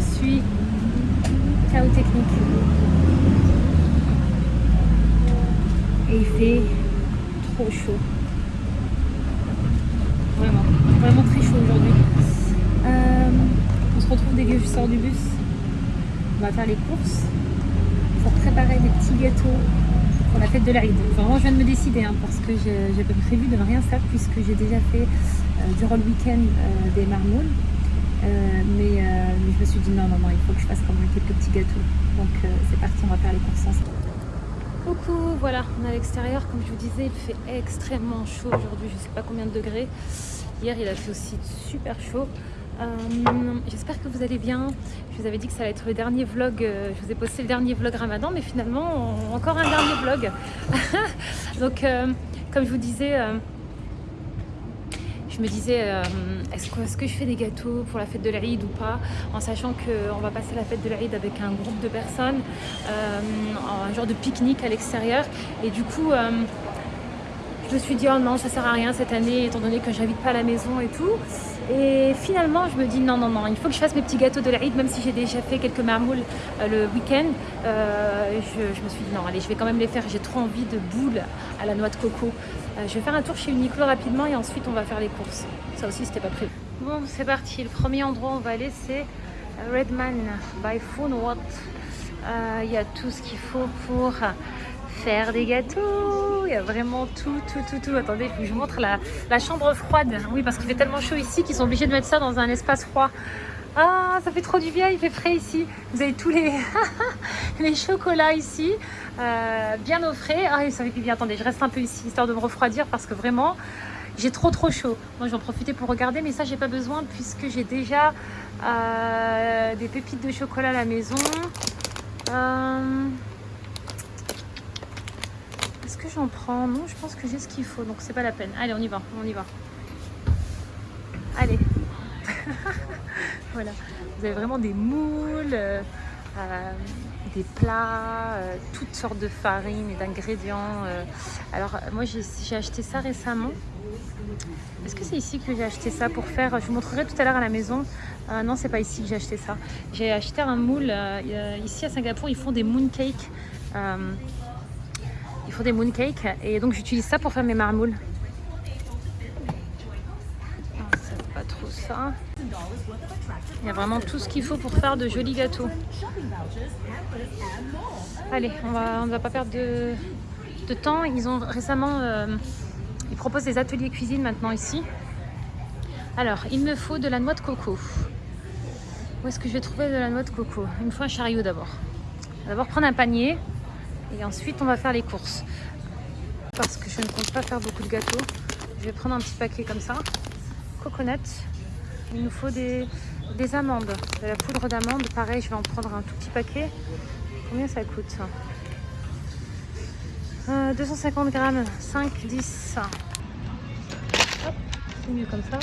suis chaos technique. Et il fait trop chaud. Vraiment, vraiment très chaud aujourd'hui. Euh, on se retrouve dès que je sors du bus. On va faire les courses pour préparer des petits gâteaux pour la fête de l'Aïd. Vraiment, je viens de me décider hein, parce que j'avais prévu de ne rien faire puisque j'ai déjà fait euh, durant le week-end euh, des marmoules. Euh, mais, je me suis dit non, non, non, il faut que je fasse quand même quelques petits gâteaux. Donc c'est parti, on va faire les courses. Coucou, voilà, on est à l'extérieur. Comme je vous disais, il fait extrêmement chaud aujourd'hui. Je ne sais pas combien de degrés. Hier, il a fait aussi super chaud. J'espère que vous allez bien. Je vous avais dit que ça allait être le dernier vlog. je vous ai posté le dernier vlog Ramadan, mais finalement, encore un dernier vlog. Donc, comme je vous disais, je me disais, euh, est-ce que, je fais des gâteaux pour la fête de l'Aïd ou pas En sachant qu'on va passer la fête de l'Aïd avec un groupe de personnes, euh, un genre de pique-nique à l'extérieur. Et du coup, euh, je me suis dit, oh non, ça sert à rien cette année, étant donné que j'invite pas à la maison et tout. Et finalement, je me dis non, non, non, il faut que je fasse mes petits gâteaux de l'Aïd, même si j'ai déjà fait quelques marmoules le week-end. je, me suis dit non, allez, je vais quand même les faire. J'ai trop envie de boules à la noix de coco. Euh, je vais faire un tour chez Uniqlo rapidement et ensuite on va faire les courses. Ça aussi c'était pas prévu. Bon c'est parti, le premier endroit où on va aller c'est Redman by Foodwatt. Euh, il y a tout ce qu'il faut pour faire des gâteaux. Il y a vraiment tout, tout, tout, tout. Attendez, il faut que je vous montre la, chambre froide. Oui, parce qu'il fait tellement chaud ici qu'ils sont obligés de mettre ça dans un espace froid. Ah, ça fait trop du bien, il fait frais ici. Vous avez tous les, chocolats ici, euh, bien au frais. Ah, ça fait bien. Attendez, je reste un peu ici, histoire de me refroidir, parce que vraiment, j'ai trop trop chaud. Moi, je vais en profiter pour regarder, mais ça, j'ai pas besoin, puisque j'ai déjà euh, des pépites de chocolat à la maison. Euh, que j'en prends Non, je pense que j'ai ce qu'il faut, donc c'est pas la peine. Allez, on y va, on y va. Allez voilà, vous avez vraiment des moules, euh, euh, des plats, euh, toutes sortes de farines et d'ingrédients. Alors moi j'ai acheté ça récemment. Est-ce que c'est ici que j'ai acheté ça pour faire Je vous montrerai tout à l'heure à la maison. non, c'est pas ici que j'ai acheté ça. J'ai acheté un moule. ici à Singapour, ils font des mooncakes. Ils font des mooncakes et donc j'utilise ça pour faire mes marmoules. pas trop ça. Il y a vraiment tout ce qu'il faut pour faire de jolis gâteaux. Allez, on va, ne va pas perdre de, temps. Ils ont récemment... Euh, ils proposent des ateliers cuisine maintenant ici. Alors, il me faut de la noix de coco. Où est-ce que je vais trouver de la noix de coco? Il me faut un chariot d'abord. D'abord prendre un panier et ensuite on va faire les courses. Parce que je ne compte pas faire beaucoup de gâteaux, je vais prendre un petit paquet comme ça. Coconut. Il nous faut des, des amandes, de la poudre d'amande. Pareil, je vais en prendre un tout petit paquet. Combien ça coûte 250 euh, grammes, 5, 10. c'est mieux comme ça.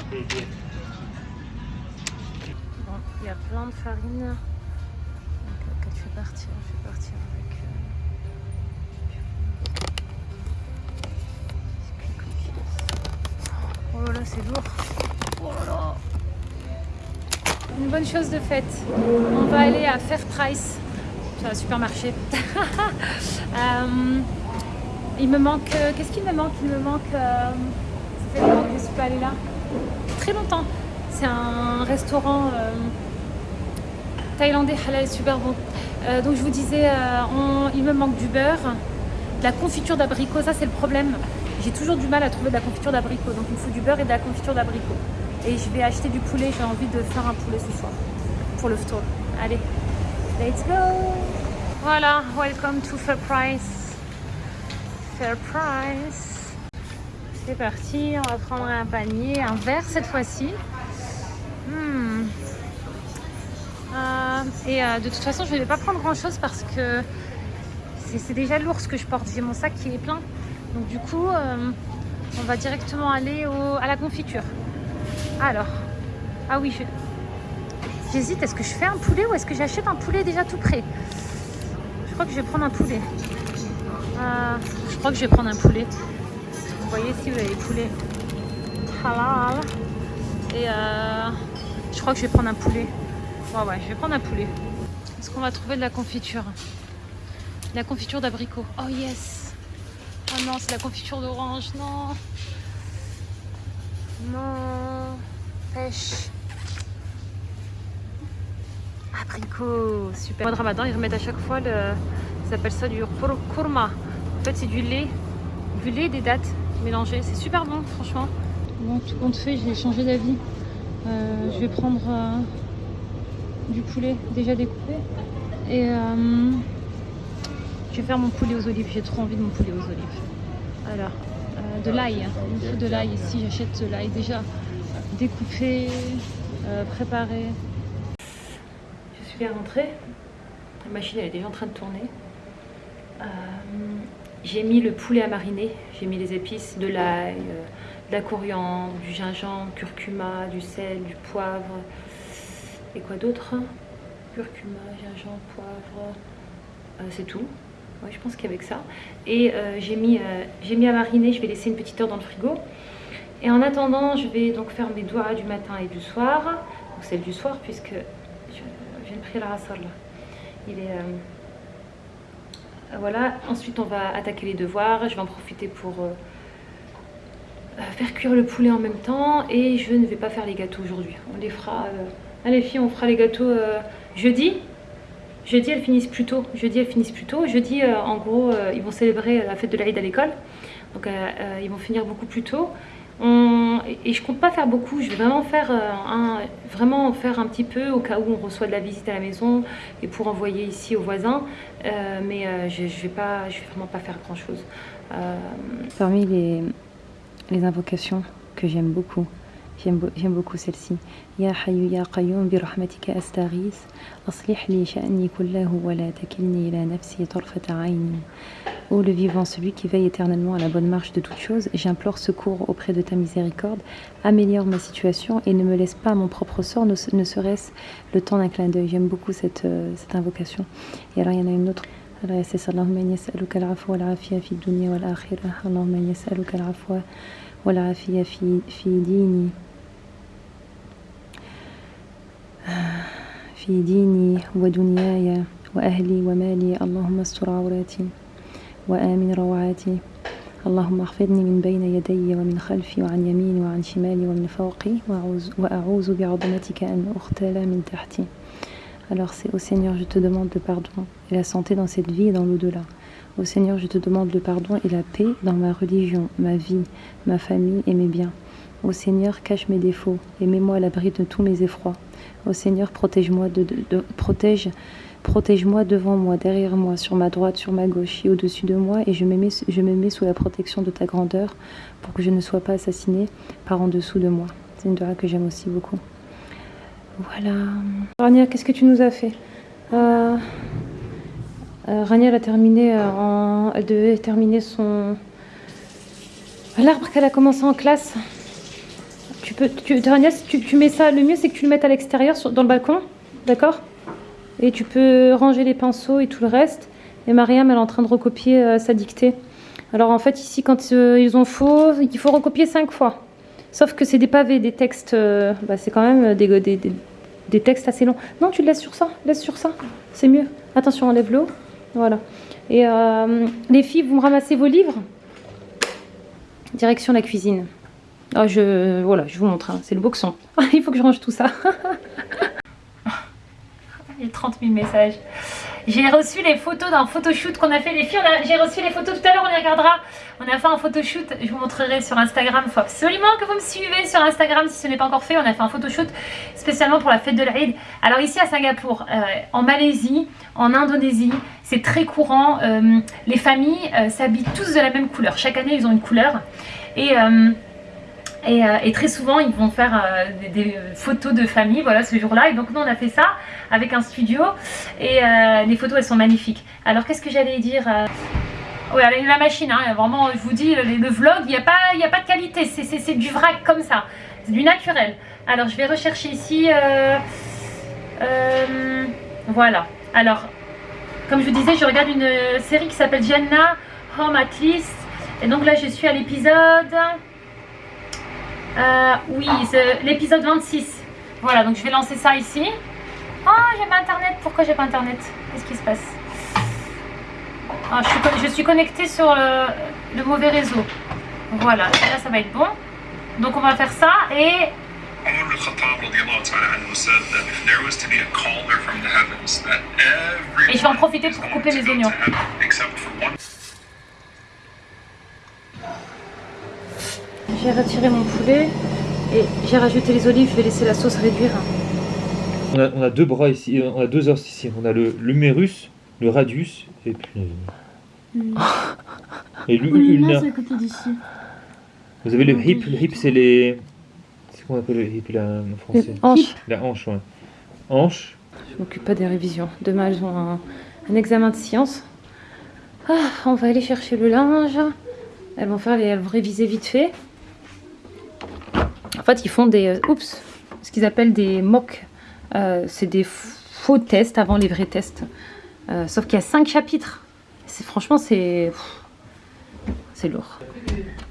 il y a plein de farine. Donc, je vais partir, je vais partir avec... oh là là, c'est lourd. Oh là là une bonne chose de faite. On va aller à Fair Price, c'est un supermarché. euh, il me manque... Qu'est-ce qu'il me manque? Il me manque... Euh, ça longtemps que je suis pas allée là. Très longtemps. C'est un restaurant euh, thaïlandais halal super bon. Euh, donc je vous disais, il me manque du beurre, de la confiture d'abricot. Ça c'est le problème. J'ai toujours du mal à trouver de la confiture d'abricot. Donc il me faut du beurre et de la confiture d'abricot. Et je vais acheter du poulet. J'ai envie de faire un poulet ce soir pour le tour. Allez, let's go Voilà, welcome to Fair Price. Fair Price. C'est parti, on va prendre un panier, un verre cette fois-ci. Hmm. Euh, et euh, de toute façon, je ne vais pas prendre grand-chose parce que c'est déjà lourd ce que je porte. J'ai mon sac qui est plein. Donc du coup, euh, on va directement aller à la confiture. Alors, ah oui, j'hésite, est-ce que je fais un poulet ou est-ce que j'achète un poulet déjà tout prêt? Je crois que je vais prendre un poulet. Euh, je crois que je vais prendre un poulet. Vous voyez ici, vous avez les poulets halal. Et euh, je crois que je vais prendre un poulet. Ouais, ouais, je vais prendre un poulet. Est-ce qu'on va trouver de la confiture? La confiture d'abricot. Oh yes Oh non, c'est la confiture d'orange. Non Non Pêche Abricot Super Au mois de ramadan, ils remettent à chaque fois le... Ils appellent ça du kurma. En fait, c'est du lait. Du lait des dattes mélangées. C'est super bon, franchement. Bon, tout compte fait, j'ai changé d'avis. Euh, je vais prendre euh, du poulet déjà découpé. Et euh, je vais faire mon poulet aux olives. J'ai trop envie de mon poulet aux olives. Alors, de l'ail. Il me faut de l'ail ici. J'achète de l'ail déjà découpé, préparé. Je suis bien rentrée. La machine elle est déjà en train de tourner. j'ai mis le poulet à mariner. J'ai mis les épices, de l'ail de la coriandre, du gingembre, curcuma, du sel, du poivre. Et quoi d'autre? Curcuma, gingembre, poivre. Euh, c'est tout. Ouais, je pense qu'avec ça. Et euh, j'ai mis, euh, mis à mariner, je vais laisser une petite heure dans le frigo. Et en attendant, je vais donc faire mes doigts du matin et du soir. Donc celle du soir, puisque je, viens de prier la rassol. Il est... voilà, ensuite on va attaquer les devoirs. Je vais en profiter pour faire cuire le poulet en même temps et je ne vais pas faire les gâteaux aujourd'hui. On les fera... Euh... Allez filles, on fera les gâteaux euh, jeudi. Jeudi, elles finissent plus tôt. Jeudi, elles finissent plus tôt. Jeudi, euh, en gros, euh, ils vont célébrer la fête de l'Aïd à l'école. Donc, ils vont finir beaucoup plus tôt. Et je compte pas faire beaucoup. Je vais vraiment faire, un... faire un petit peu au cas où on reçoit de la visite à la maison et pour envoyer ici aux voisins. mais je, je vais pas, je vraiment pas faire grand chose. Parmi les invocations que j'aime beaucoup. J'aime beaucoup celle-ci. Ya Hayyu Ya Qayyum bi rahmatika astaghis. Aslih li sha'ni kullahu wa la takilni ila nafsi tarfata ayni. Ô le vivant, celui qui veille éternellement à la bonne marche de toutes choses, j'implore secours auprès de ta miséricorde, améliore ma situation et ne me laisse pas à mon propre sort, ne serait-ce le temps d'un clin d'œil. J'aime beaucoup cette, euh, cette invocation. Et alors il y en a une autre. Alors, c'est Allahumma yas'aluka al-afwa wal-afiyya fi dunya wal-akhirah. Allahumma yas'aluka al-afwa wal-afiyya fi dini. في ديني ودنياي وأهلي ومالي اللهم استر عوراتي وآمن روعاتي اللهم احفظني من بين يدي ومن خلفي وعن يميني وعن شمالي ومن فوقي وأعوذ بعظمتك أن أختال من تحتي Alors c'est au Seigneur, je te demande le pardon et la santé dans cette vie et dans l'au-delà. Ô Seigneur, je te demande le pardon et la paix dans ma religion, ma vie, ma famille et mes biens. Ô Seigneur, cache mes défauts et mets-moi à l'abri de tous mes effrois. Ô Seigneur, protège-moi protège, protège-moi devant moi, derrière moi, sur ma droite, sur ma gauche et au-dessus de moi, et je me, mets, je me mets sous la protection de ta grandeur pour que je ne sois pas assassiné par en dessous de moi. C'est une dora que j'aime aussi beaucoup. Voilà. Rania, qu'est-ce que tu nous as fait? Euh... Euh, Rania, a terminé euh, en... elle devait terminer son l'arbre qu'elle a commencé en classe. Tu peux, tu, Rania, tu, mets ça, le mieux c'est que tu le mettes à l'extérieur dans le balcon, d'accord? Et tu peux ranger les pinceaux et tout le reste. Et Mariam, elle est en train de recopier euh, sa dictée. Alors en fait, ici, quand ils ont faux, il faut recopier cinq fois. Sauf que c'est des pavés, des textes, bah, c'est quand même des, des, des, textes assez longs. Non, tu le laisses sur ça, laisse sur ça, c'est mieux. Attention, enlève l'eau. Voilà. Et euh, les filles, vous me ramassez vos livres? Direction la cuisine. Ah, je, voilà, je vous montre, hein. c'est le boxon. Il faut que je range tout ça. A 30 000 messages. J'ai reçu les photos d'un photoshoot qu'on a fait les filles. J'ai reçu les photos tout à l'heure, on les regardera. On a fait un photoshoot, je vous montrerai sur Instagram. Il faut absolument que vous me suivez sur Instagram si ce n'est pas encore fait. On a fait un photoshoot spécialement pour la fête de l'Aïd. Alors ici à Singapour, euh, en Malaisie, en Indonésie, c'est très courant. Euh, les familles euh, s'habillent tous de la même couleur. Chaque année, ils ont une couleur. Et... Et, très souvent, ils vont faire des, photos de famille, voilà, ce jour-là. Et donc, nous, on a fait ça avec un studio. Et les photos, elles sont magnifiques. Alors, qu'est-ce que j'allais dire Ouais, la machine, hein, vraiment, je vous dis, le, vlog, il n'y a, pas, a pas de qualité, c'est du vrac comme ça, c'est du naturel. Alors, je vais rechercher ici, euh, euh, voilà. Alors, comme je vous disais, je regarde une série qui s'appelle Jenna Home at Least. Et donc là, je suis à l'épisode, euh, oui, l'épisode 26. Voilà, donc je vais lancer ça ici. j'ai pas internet. Pourquoi j'ai pas internet? Qu'est-ce qui se passe? Ah, je, suis, je suis connectée sur le, le mauvais réseau. Voilà, là ça va être bon. Donc on va faire ça et Et je vais en profiter pour couper mes oignons. J'ai retiré mon poulet et j'ai rajouté les olives. Je vais laisser la sauce réduire. On a, on a deux bras ici, on a deux os ici. On a le l'humérus, le radius et puis. Et l'u- l'ulnaire. côté d'ici. Vous avez le hip, le hip c'est les. C'est qu'on appelle le hip là en français Hanche. La hanche, ouais. Hanche. Je m'occupe pas des révisions. Demain, elles ont un, un examen de sciences. Ah, on va aller chercher le linge. Elles vont faire les, elles vont réviser vite fait. En fait, ils font des, euh, oups, ce qu'ils appellent des mock. Euh, c'est des faux tests avant les vrais tests. Euh, sauf qu'il y a cinq chapitres. C'est franchement, c'est, c'est lourd.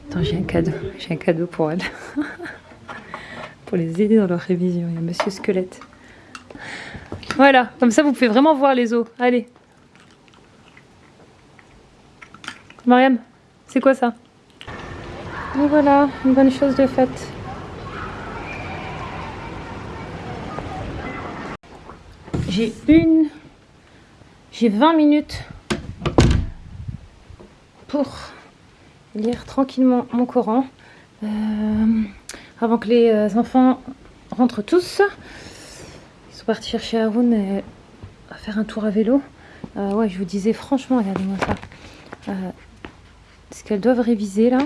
Attends, j'ai un cadeau. J'ai un cadeau pour elles. pour les aider dans leur révision. Il y a Monsieur Squelette. Voilà, comme ça vous pouvez vraiment voir les os. Allez. Mariam, c'est quoi ça? Voilà, une bonne chose de faite. J'ai une... J'ai 20 minutes pour lire tranquillement mon Coran. euh, avant que les euh, enfants rentrent tous. Ils sont partis chercher Haroun à faire un tour à vélo. Euh, ouais, je vous disais franchement, regardez-moi ça. Euh, ce qu'elles doivent réviser là.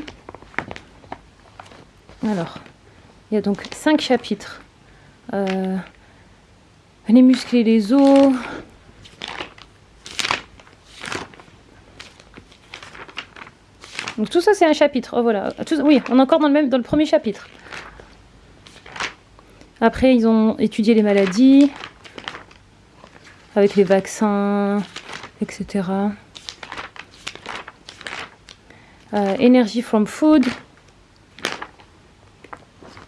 Alors, il y a donc cinq chapitres. Euh, muscles et les os. Donc tout ça c'est un chapitre. Oh voilà. Oui, on est encore dans le même dans le premier chapitre. Après, ils ont étudié les maladies, avec les vaccins, etc. Euh, energy from food.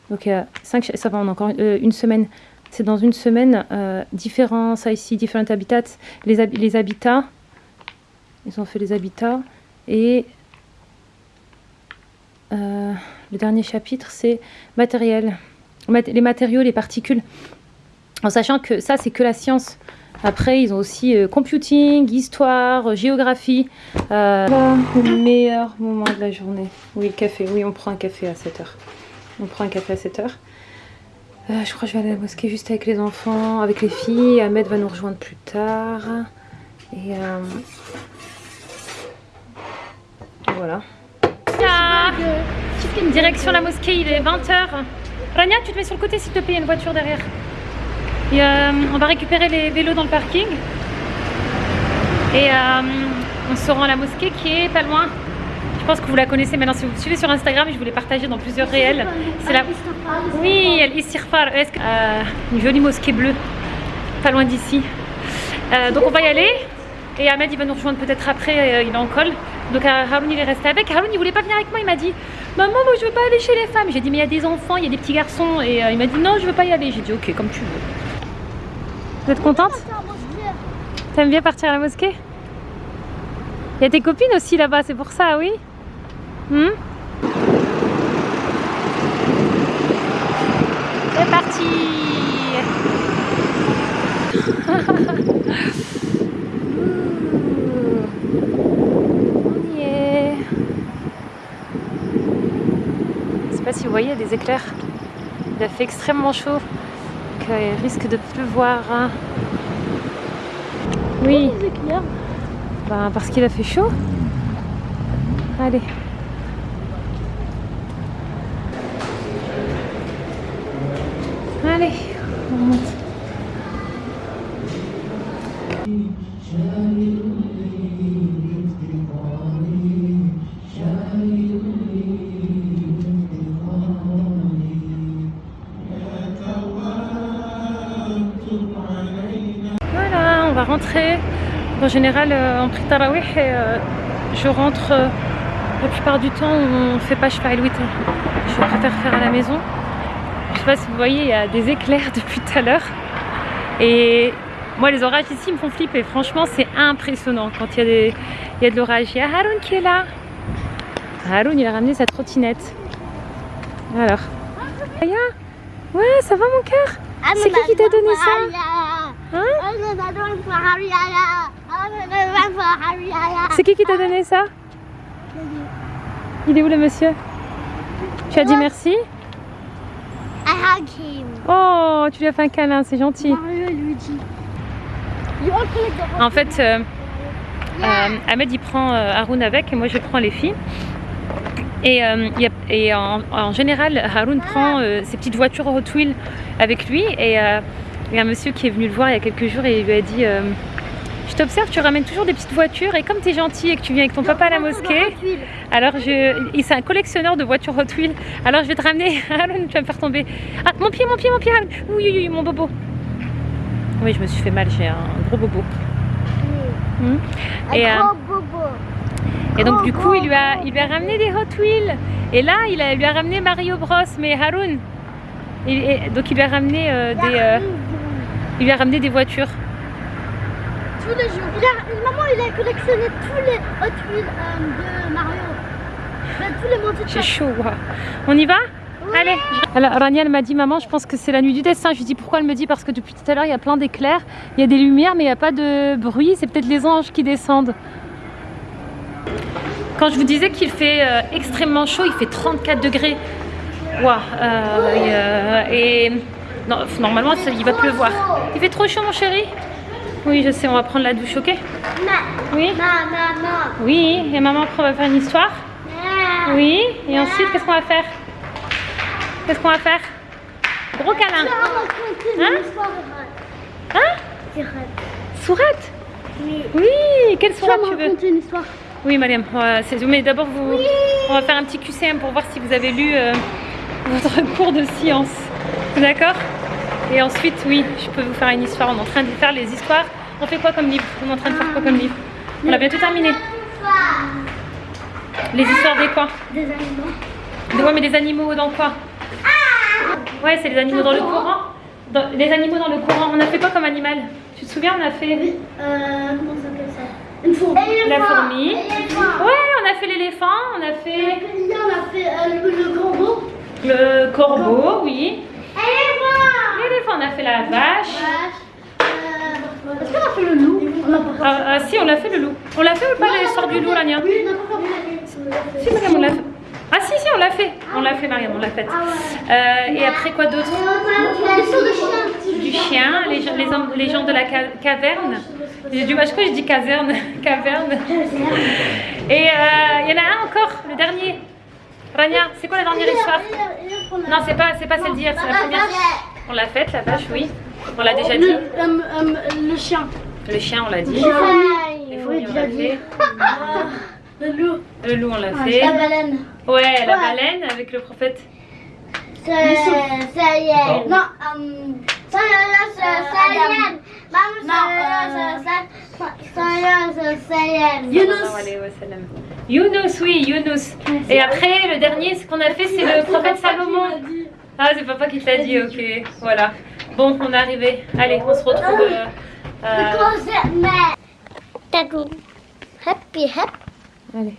Donc, a cinq, ça va, on a encore euh, une semaine. C'est dans une semaine, euh, différents, ici, different habitats, les, les habitats. Ils ont fait les habitats. Et euh, le dernier chapitre, c'est matériel mat- les matériaux, les particules, en sachant que ça, c'est que la science. Après, ils ont aussi euh, computing, histoire, euh, géographie. Le meilleur moment de la journée. Oui, le café. Oui, on prend un café à 7h. On prend un café à 7h. Euh, je crois que je vais aller à la mosquée juste avec les enfants, avec les filles. Ahmed va nous rejoindre plus tard. Et euh, voilà. Direction la mosquée, il est 20h. Rania, tu te mets sur le côté s'il te plaît, il y a une voiture derrière. Et, euh, on va récupérer les vélos dans le parking. Et euh, on se rend à la mosquée qui est pas loin. Je pense que vous la connaissez maintenant si vous me suivez sur Instagram je vous l'ai partagé dans plusieurs réels. C'est la... Oui, El Istighfar. Est-ce que- euh, une jolie mosquée bleue, pas loin d'ici. Euh, donc on va y aller. Et Ahmed il va nous rejoindre peut-être après, euh, il est en col. Donc Haroun il est resté avec. Haroun il voulait pas venir avec moi, il m'a dit Maman, moi je veux pas aller chez les femmes. J'ai dit Mais il y a des enfants, il y a des petits garçons. Et il m'a dit Non, je veux pas y aller. J'ai dit Ok, comme tu veux. Vous êtes contente? T'aimes bien partir à la mosquée? Il y a tes copines aussi là-bas, c'est pour ça, oui? Hmm C'est parti On y est. Je sais pas si vous voyez, il y a des éclairs. Il a fait extrêmement chaud. Donc, euh, il risque de pleuvoir. hein. Oui, ben, parce qu'il a fait chaud. Allez. On. Voilà, on va rentrer. En général, euh, on prie Tarawih euh, je rentre euh, la plupart du temps, on fait pas Shfa el Witr. Je préfère faire à la maison. Je sais pas si vous voyez, il y a des éclairs depuis tout à l'heure. Et Moi, les orages ici me font flipper. Franchement, c'est impressionnant quand il y, a des... il y a de l'orage. Il y a Haroun qui est là. Haroun, il a ramené sa trottinette. Alors. Aya? Ouais, ça va mon cœur? C'est qui qui t'a donné ça? Hein? C'est qui qui t'a donné ça? Il est où le monsieur? Tu as dit merci? Hug him. Oh, tu lui as fait un câlin, c'est gentil. Mario et Luigi. En fait, euh, euh, Ahmed il prend euh, Haroun avec et moi je prends les filles. Et, euh, il y a- et en, en général, Haroun prend euh, ses petites voitures Hot Wheels avec lui. Et il y a un monsieur qui est venu le voir il y a quelques jours et il lui a dit Je t'observe, tu ramènes toujours des petites voitures et comme tu es gentil et que tu viens avec ton papa à la mosquée, alors je. il- C'est un collectionneur de voitures Hot Wheels. Alors je vais te ramener. Haroun, tu vas me faire tomber. Ah, mon pied, mon pied, mon pied. Oui, oui, oui, mon bobo. Oui, je me suis fait mal, j'ai un gros bobo. Hmm. Et, euh, gros bobo. et donc du coup, il lui a, il lui a ramené des Hot Wheels. Et là, il, a- il lui a ramené Mario Bros. Mais Haroun, il- et- donc il lui a ramené euh, des, euh, il lui a ramené des voitures. Tous les jours. Il a, maman, il a collectionné tous les Hot Wheels euh, de Mario. Ben, tous les montés de J'ai chaud. On y va Allez. Alors Raniel m'a dit maman, je pense que c'est la nuit du destin. Je lui dis pourquoi elle me dit? Parce que depuis tout à l'heure il y a plein d'éclairs, il y a des lumières mais il n'y a pas de bruit. C'est peut-être les anges qui descendent. Quand je vous disais qu'il fait euh, extrêmement chaud, il fait 34 degrés. Waouh. euh, et, euh, et non, normalement ça- il va pleuvoir. Il fait trop chaud mon chéri? Oui je sais, on va prendre la douche, ok? Non, Oui? non, non, non. Oui, et maman après on va faire une histoire. Oui, et ensuite qu'est-ce qu'on va faire? Qu'est-ce qu'on va faire? Gros câlin. Hein? Hein? Sourate? Oui. Oui, quelle sourate tu veux? raconter une histoire. Oui, c'est- mais d'abord vous, on va faire un petit QCM pour voir si vous avez lu euh, votre cours de science. D'accord? Et ensuite, oui, je peux vous faire une histoire. On est en train de faire les histoires. On fait quoi comme livre? On est en train de faire quoi comme livre? On a bientôt terminé. Les histoires des quoi Des animaux. Des- Ouais, mais des animaux dans quoi Ouais, c'est les animaux dans le courant. Dans- les animaux dans le courant. On a fait quoi comme animal Tu te souviens On a fait Euh, comment ça s'appelle ça Une fourmi. la fourmi. Ouais, on a fait l'éléphant. On a fait on a fait euh, le, corbeau. le corbeau, oui. Éléphant. L'éléphant, on a fait la vache. Euh, Est-ce qu'on a fait le loup? On l'a pas fait. Ah, ah, si, on l'a fait le loup. On l'a fait ou pas l'histoire du loup, Rania Oui, on n'a pas fait. Si, Mariam, on l'a fait. Ah si, si, on l'a fait. On l'a fait, Mariam, on l'a fait. Euh, et après quoi d'autre? Du chien, les gens, les gens de la ca- caverne. J'ai du mal, je crois que je dis caserne. Caverne. Et euh, il y en a un encore, le dernier. Rania, c'est quoi la dernière histoire? Non, c'est pas, pas celle d'hier, c'est la première. On l'a faite, la vache, oui. On l'a déjà dit. Le, euh, euh, le chien. Le chien, on l'a dit. Les fourmis, on l'a fait. Le loup. Le loup, on l'a La fait. baleine. Ouais, la baleine avec le prophète. Ça y est. Non, euh, ça y est, ça ça y est. Maman, ça y est, ça ça y est, ça y est. Sallallahu alayhi wa sallam. Younous, oui, Younous. Et après, le dernier, ce qu'on a fait, c'est le prophète Salomon. Ah, c'est papa qui t'a dit, ok. Voilà. Bon, on est arrivé. Allez, on se retrouve. euh, euh, Tatou. Happy, happy. Allez.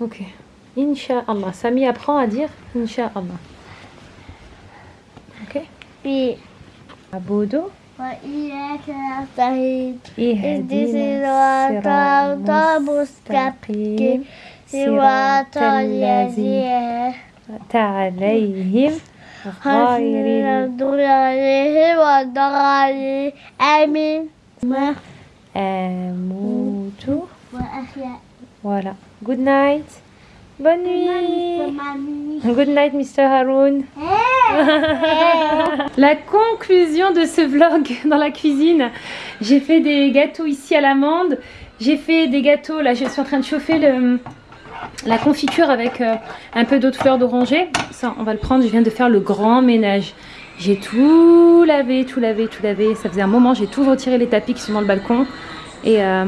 Ok. Inch'Allah. Samy apprend à dire Inch'Allah. Ok. Puis, Abodo. وإياك نستعين اهدنا الصراط المستقيم صراط الذين أنعمت عليهم غير المغضوب عليهم ولا الضالين آمين الموت وأحياء Voilà. Good night. Bonne nuit. Good night, Mr. Haroun. La conclusion de ce vlog dans la cuisine. J'ai fait des gâteaux ici à l'amande. J'ai fait des gâteaux, là je suis en train de chauffer le, la confiture avec euh, un peu d'eau de fleur d'oranger. Ça, on va le prendre. Je viens de faire le grand ménage. J'ai tout lavé, tout lavé, tout lavé. Ça faisait un moment, j'ai tout retiré les tapis qui sont dans le balcon. Et euh,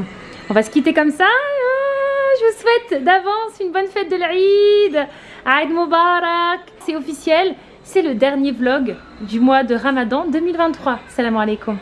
on va se quitter comme ça. Ah, je vous souhaite d'avance une bonne fête de l'Aïd. Aïd Mubarak. C'est officiel. c'est le dernier vlog du mois de Ramadan 2023. Salam alaikum.